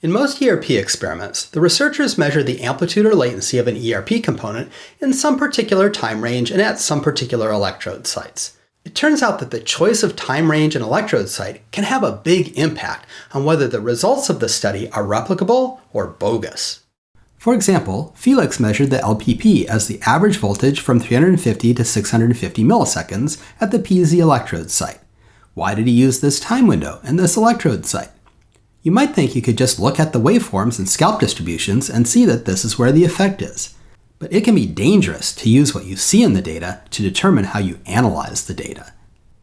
In most ERP experiments, the researchers measure the amplitude or latency of an ERP component in some particular time range and at some particular electrode sites. It turns out that the choice of time range and electrode site can have a big impact on whether the results of the study are replicable or bogus. For example, Felix measured the LPP as the average voltage from 350 to 650 milliseconds at the PZ electrode site. Why did he use this time window and this electrode site? You might think you could just look at the waveforms and scalp distributions and see that this is where the effect is. But it can be dangerous to use what you see in the data to determine how you analyze the data.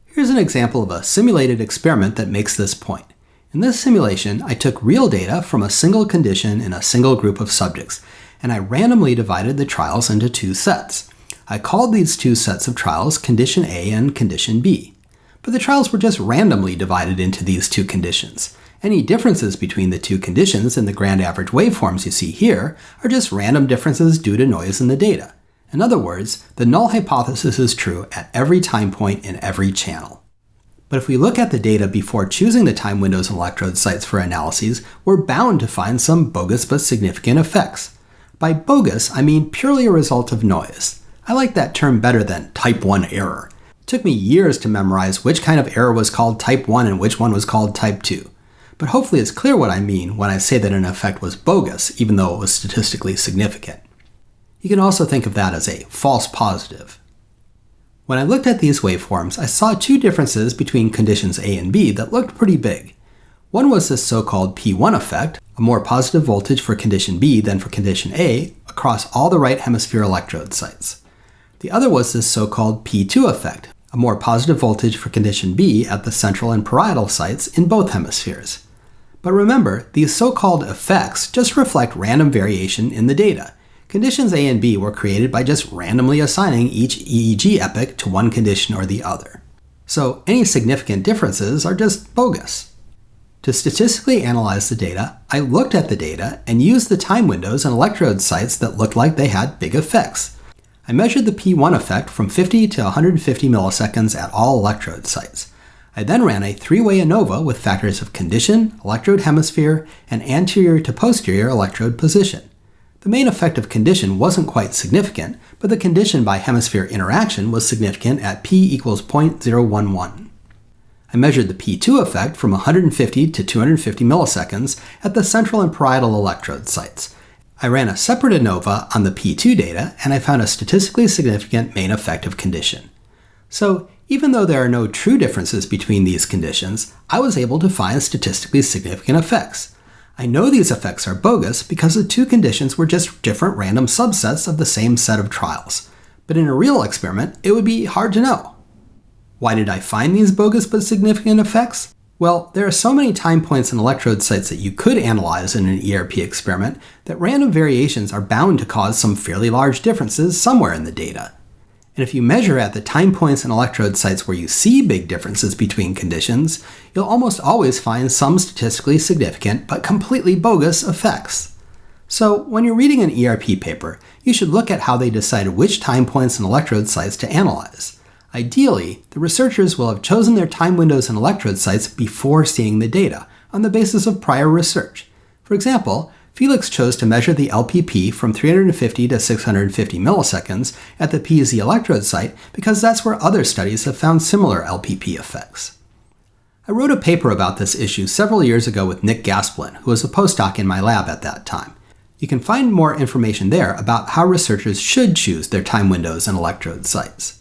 Here's an example of a simulated experiment that makes this point. In this simulation, I took real data from a single condition in a single group of subjects, and I randomly divided the trials into two sets. I called these two sets of trials Condition A and Condition B. But the trials were just randomly divided into these two conditions. Any differences between the two conditions in the grand average waveforms you see here are just random differences due to noise in the data. In other words, the null hypothesis is true at every time point in every channel. But if we look at the data before choosing the time windows and electrode sites for analyses, we're bound to find some bogus but significant effects. By bogus, I mean purely a result of noise. I like that term better than type 1 error. It took me years to memorize which kind of error was called type 1 and which one was called type 2 but hopefully it's clear what I mean when I say that an effect was bogus, even though it was statistically significant. You can also think of that as a false positive. When I looked at these waveforms, I saw two differences between conditions A and B that looked pretty big. One was this so-called P1 effect, a more positive voltage for condition B than for condition A across all the right hemisphere electrode sites. The other was this so-called P2 effect, a more positive voltage for condition B at the central and parietal sites in both hemispheres. But remember, these so-called effects just reflect random variation in the data. Conditions A and B were created by just randomly assigning each EEG epoch to one condition or the other. So any significant differences are just bogus. To statistically analyze the data, I looked at the data and used the time windows and electrode sites that looked like they had big effects. I measured the P1 effect from 50 to 150 milliseconds at all electrode sites. I then ran a three-way ANOVA with factors of condition, electrode hemisphere, and anterior to posterior electrode position. The main effect of condition wasn't quite significant, but the condition by hemisphere interaction was significant at p equals 0.011. I measured the P2 effect from 150 to 250 milliseconds at the central and parietal electrode sites. I ran a separate ANOVA on the P2 data, and I found a statistically significant main effect of condition. So even though there are no true differences between these conditions, I was able to find statistically significant effects. I know these effects are bogus because the two conditions were just different random subsets of the same set of trials. But in a real experiment, it would be hard to know. Why did I find these bogus but significant effects? Well, there are so many time points and electrode sites that you could analyze in an ERP experiment that random variations are bound to cause some fairly large differences somewhere in the data. And if you measure at the time points and electrode sites where you see big differences between conditions, you'll almost always find some statistically significant but completely bogus effects. So when you're reading an ERP paper, you should look at how they decided which time points and electrode sites to analyze. Ideally, the researchers will have chosen their time windows and electrode sites before seeing the data, on the basis of prior research. For example, Felix chose to measure the LPP from 350 to 650 milliseconds at the PZ electrode site because that's where other studies have found similar LPP effects. I wrote a paper about this issue several years ago with Nick Gaspelin, who was a postdoc in my lab at that time. You can find more information there about how researchers should choose their time windows and electrode sites.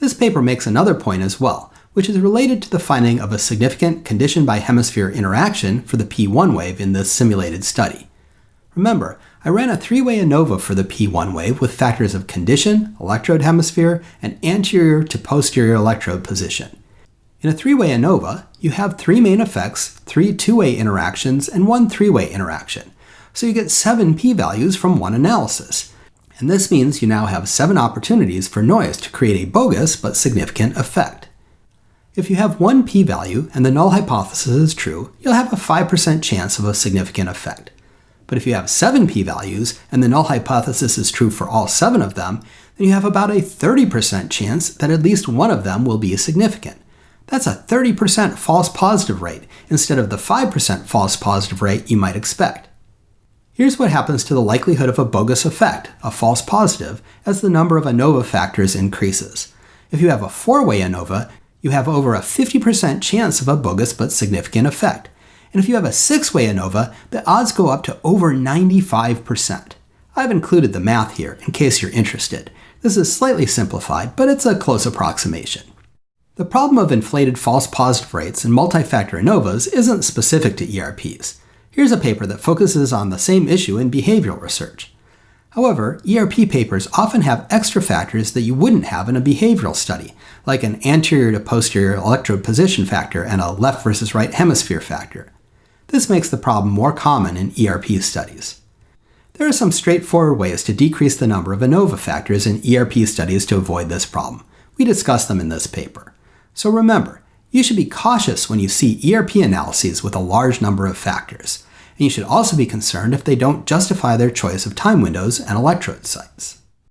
This paper makes another point as well, which is related to the finding of a significant condition by hemisphere interaction for the P1 wave in this simulated study. Remember, I ran a three-way ANOVA for the P1 wave with factors of condition, electrode hemisphere, and anterior to posterior electrode position. In a three-way ANOVA, you have three main effects, three two-way interactions, and one three-way interaction. So you get seven p-values from one analysis. And this means you now have seven opportunities for noise to create a bogus but significant effect. If you have one p-value and the null hypothesis is true, you'll have a 5% chance of a significant effect. But if you have seven p-values and the null hypothesis is true for all seven of them, then you have about a 30% chance that at least one of them will be significant. That's a 30% false positive rate instead of the 5% false positive rate you might expect. Here's what happens to the likelihood of a bogus effect, a false positive, as the number of ANOVA factors increases. If you have a four-way ANOVA, you have over a 50% chance of a bogus but significant effect. And if you have a six-way ANOVA, the odds go up to over 95%. I've included the math here in case you're interested. This is slightly simplified, but it's a close approximation. The problem of inflated false positive rates in multi-factor ANOVAs isn't specific to ERPs. Here's a paper that focuses on the same issue in behavioral research. However, ERP papers often have extra factors that you wouldn't have in a behavioral study, like an anterior to posterior electrode position factor and a left versus right hemisphere factor. This makes the problem more common in ERP studies. There are some straightforward ways to decrease the number of ANOVA factors in ERP studies to avoid this problem. We discuss them in this paper. So remember, you should be cautious when you see ERP analyses with a large number of factors. And you should also be concerned if they don't justify their choice of time windows and electrode sites.